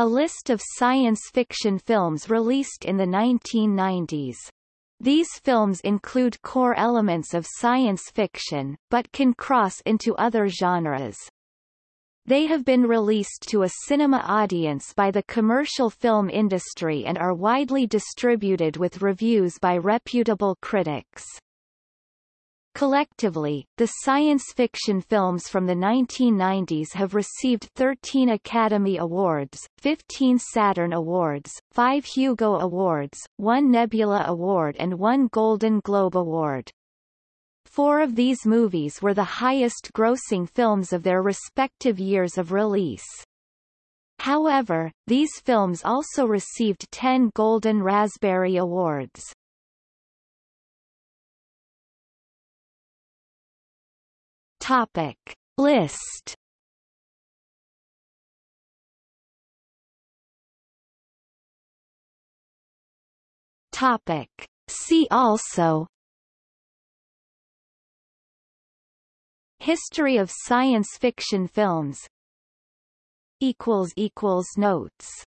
A list of science fiction films released in the 1990s. These films include core elements of science fiction, but can cross into other genres. They have been released to a cinema audience by the commercial film industry and are widely distributed with reviews by reputable critics. Collectively, the science fiction films from the 1990s have received 13 Academy Awards, 15 Saturn Awards, 5 Hugo Awards, 1 Nebula Award and 1 Golden Globe Award. Four of these movies were the highest-grossing films of their respective years of release. However, these films also received 10 Golden Raspberry Awards. Topic. List. Topic. See also. History of science fiction films. Equals Notes